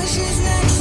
bushes next.